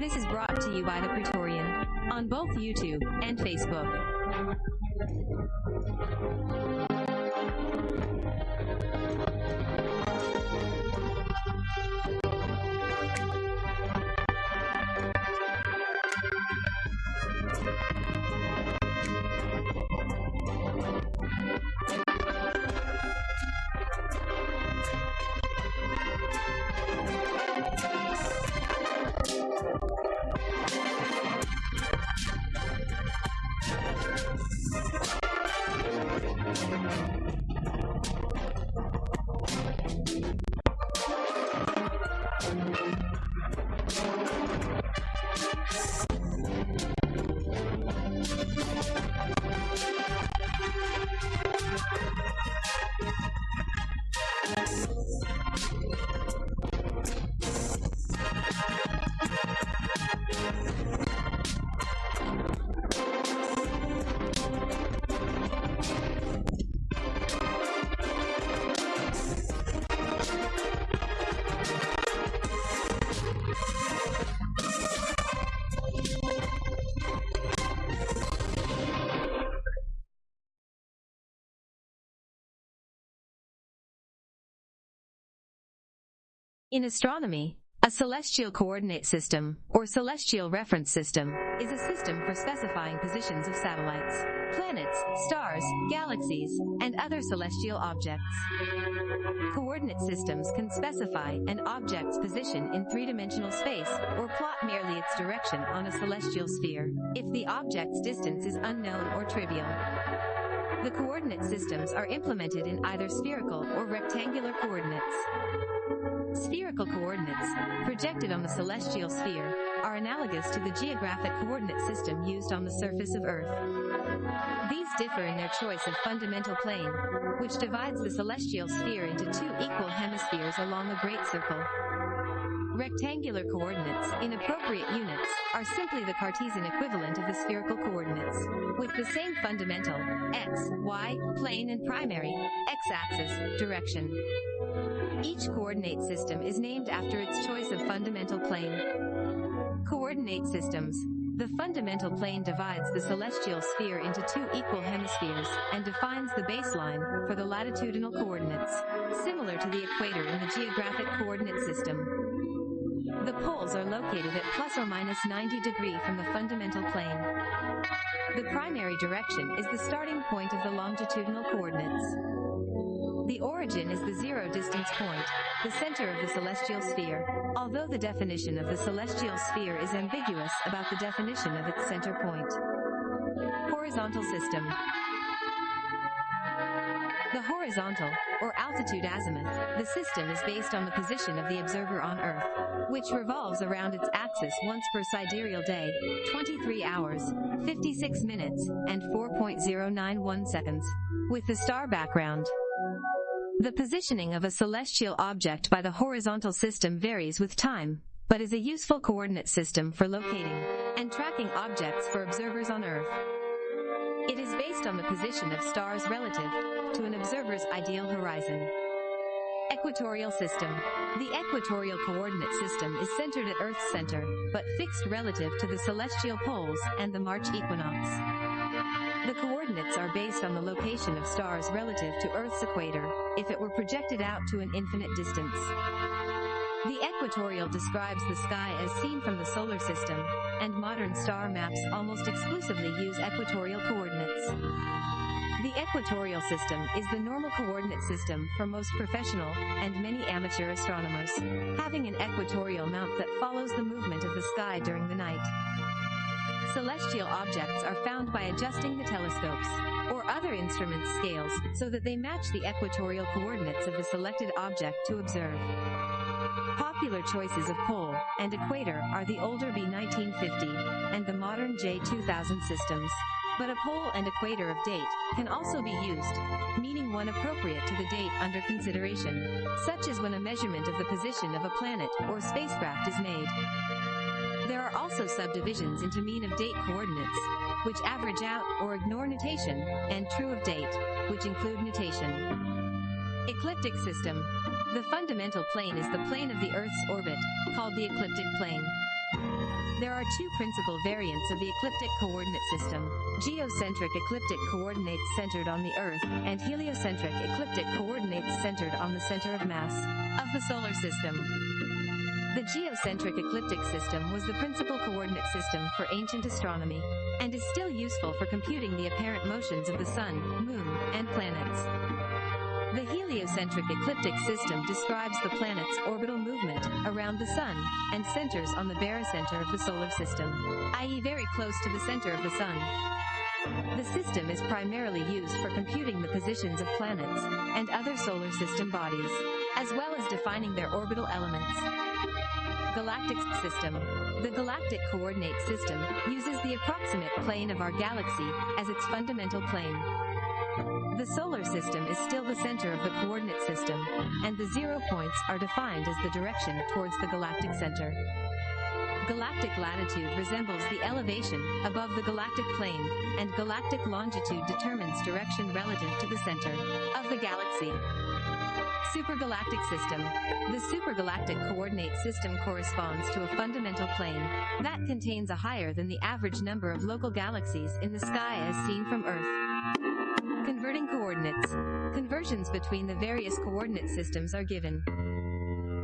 This is brought to you by The Praetorian on both YouTube and Facebook. In astronomy, a celestial coordinate system, or celestial reference system, is a system for specifying positions of satellites, planets, stars, galaxies, and other celestial objects. Coordinate systems can specify an object's position in three-dimensional space, or plot merely its direction on a celestial sphere, if the object's distance is unknown or trivial. The coordinate systems are implemented in either spherical or rectangular coordinates. Spherical coordinates, projected on the celestial sphere, are analogous to the geographic coordinate system used on the surface of Earth. These differ in their choice of fundamental plane, which divides the celestial sphere into two equal hemispheres along a great circle. Rectangular coordinates, in appropriate units, are simply the Cartesian equivalent of the spherical coordinates, with the same fundamental, x, y, plane and primary, x-axis, direction. Each coordinate system is named after its choice of fundamental plane. Coordinate systems. The fundamental plane divides the celestial sphere into two equal hemispheres and defines the baseline for the latitudinal coordinates, similar to the equator in the geographic coordinate system. The poles are located at plus or minus 90 degree from the fundamental plane. The primary direction is the starting point of the longitudinal coordinates. The origin is the zero distance point, the center of the celestial sphere, although the definition of the celestial sphere is ambiguous about the definition of its center point. Horizontal system. The horizontal, or altitude azimuth, the system is based on the position of the observer on Earth, which revolves around its axis once per sidereal day, 23 hours, 56 minutes, and 4.091 seconds, with the star background. The positioning of a celestial object by the horizontal system varies with time, but is a useful coordinate system for locating and tracking objects for observers on Earth. It is based on the position of stars relative to an observer's ideal horizon. Equatorial system. The equatorial coordinate system is centered at Earth's center, but fixed relative to the celestial poles and the March equinox. The coordinates are based on the location of stars relative to Earth's equator, if it were projected out to an infinite distance. The equatorial describes the sky as seen from the solar system, and modern star maps almost exclusively use equatorial coordinates. The equatorial system is the normal coordinate system for most professional and many amateur astronomers, having an equatorial mount that follows the movement of the sky during the night. Celestial objects are found by adjusting the telescopes or other instruments' scales so that they match the equatorial coordinates of the selected object to observe. Popular choices of pole and equator are the older B1950 and the modern J2000 systems. But a pole and equator of date can also be used, meaning one appropriate to the date under consideration, such as when a measurement of the position of a planet or spacecraft is made. There are also subdivisions into mean of date coordinates, which average out or ignore nutation, and true of date, which include nutation. Ecliptic system. The fundamental plane is the plane of the Earth's orbit, called the ecliptic plane. There are two principal variants of the ecliptic coordinate system, geocentric ecliptic coordinates centered on the Earth, and heliocentric ecliptic coordinates centered on the center of mass of the solar system. The geocentric ecliptic system was the principal coordinate system for ancient astronomy, and is still useful for computing the apparent motions of the Sun, Moon, and planets. The heliocentric ecliptic system describes the planet's orbital movement around the Sun and centers on the barycenter of the solar system, i.e. very close to the center of the Sun. The system is primarily used for computing the positions of planets and other solar system bodies, as well as defining their orbital elements. Galactic System The galactic coordinate system uses the approximate plane of our galaxy as its fundamental plane. The solar system is still the center of the coordinate system, and the zero points are defined as the direction towards the galactic center. Galactic latitude resembles the elevation above the galactic plane, and galactic longitude determines direction relative to the center of the galaxy. Supergalactic system. The supergalactic coordinate system corresponds to a fundamental plane that contains a higher than the average number of local galaxies in the sky as seen from Earth. Coordinates. Conversions between the various coordinate systems are given.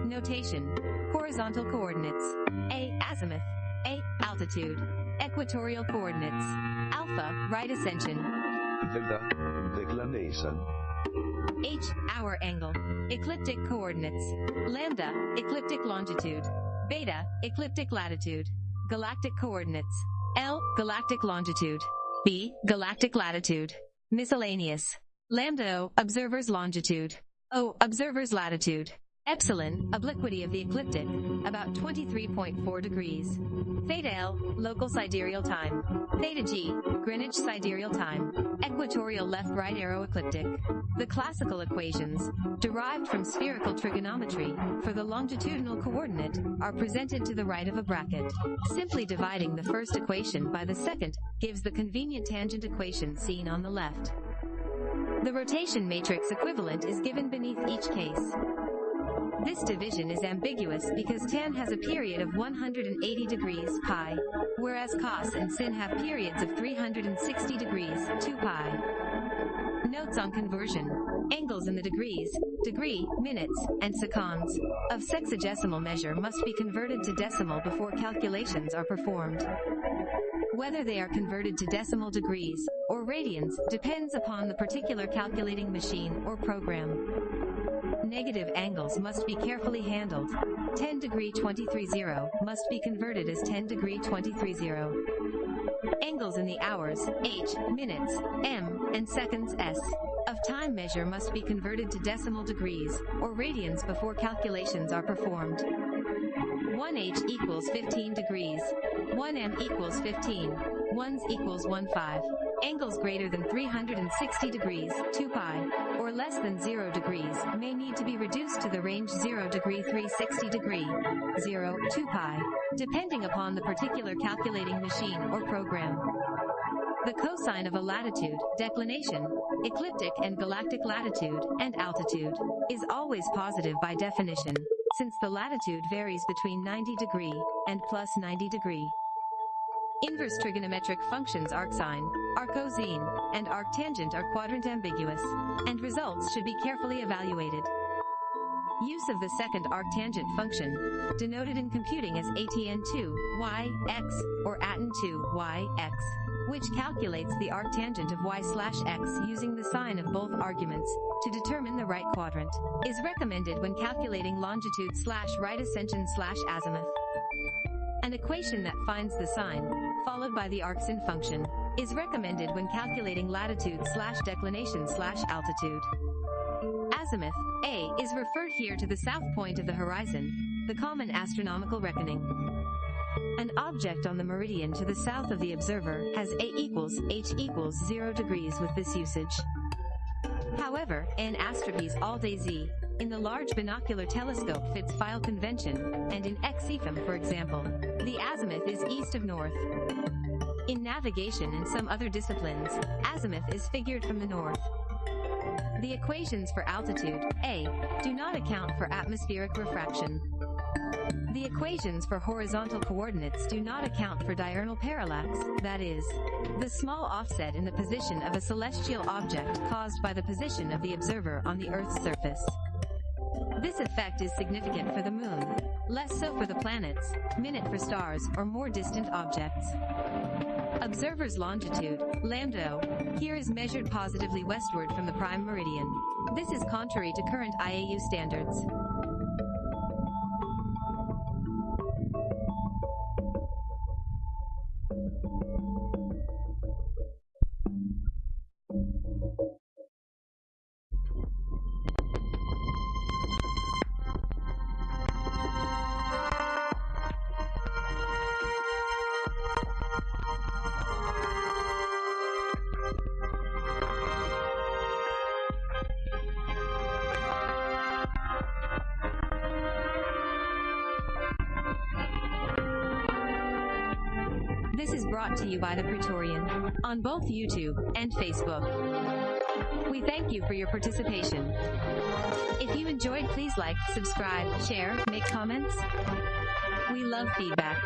Notation. Horizontal coordinates. A. Azimuth. A. Altitude. Equatorial coordinates. Alpha. Right ascension. Delta, declination. H. Hour angle. Ecliptic coordinates. Lambda. Ecliptic longitude. Beta. Ecliptic latitude. Galactic coordinates. L. Galactic longitude. B. Galactic latitude. Miscellaneous. Lambda O. Observer's longitude. O. Observer's latitude. Epsilon, obliquity of the ecliptic, about 23.4 degrees. Theta L, local sidereal time. Theta G, Greenwich sidereal time. Equatorial left-right arrow ecliptic. The classical equations, derived from spherical trigonometry, for the longitudinal coordinate, are presented to the right of a bracket. Simply dividing the first equation by the second, gives the convenient tangent equation seen on the left. The rotation matrix equivalent is given beneath each case. This division is ambiguous because tan has a period of 180 degrees pi, whereas cos and sin have periods of 360 degrees 2 pi. Notes on conversion. Angles in the degrees, degree, minutes, and seconds of sexagesimal measure must be converted to decimal before calculations are performed. Whether they are converted to decimal degrees or radians depends upon the particular calculating machine or program. Negative angles must be carefully handled. 10 degree 23.0 must be converted as 10 degree 23.0. Angles in the hours, h, minutes, m, and seconds s of time measure must be converted to decimal degrees or radians before calculations are performed. 1h equals 15 degrees. 1m equals 15. 1s equals 1 5. Angles greater than 360 degrees, 2 pi, or less than 0 degrees may need to be reduced to the range 0 degree 360 degree, 0, 2 pi, depending upon the particular calculating machine or program. The cosine of a latitude, declination, ecliptic and galactic latitude, and altitude, is always positive by definition, since the latitude varies between 90 degree and plus 90 degree. Inverse trigonometric functions arcsine, arccosine, and arctangent are quadrant ambiguous, and results should be carefully evaluated. Use of the second arctangent function, denoted in computing as atn2, y, x, or atan2, y, x, which calculates the arctangent of y slash x using the sign of both arguments, to determine the right quadrant, is recommended when calculating longitude slash right ascension slash azimuth. An equation that finds the sign, followed by the arcsin function, is recommended when calculating latitude slash declination slash altitude. Azimuth, A, is referred here to the south point of the horizon, the common astronomical reckoning. An object on the meridian to the south of the observer has A equals H equals 0 degrees with this usage. However, in Astropy's AltAz, in the Large Binocular Telescope fits file convention, and in XEphem for example, the azimuth is east of north. In navigation and some other disciplines, azimuth is figured from the north. The equations for altitude, A, do not account for atmospheric refraction. The equations for horizontal coordinates do not account for diurnal parallax, that is, the small offset in the position of a celestial object caused by the position of the observer on the Earth's surface. This effect is significant for the moon, less so for the planets, minute for stars, or more distant objects. Observer's longitude, lambda, here is measured positively westward from the prime meridian. This is contrary to current IAU standards. Brought to you by the Praetorian on both YouTube and Facebook. We thank you for your participation. If you enjoyed, please like, subscribe, share, make comments. We love feedback.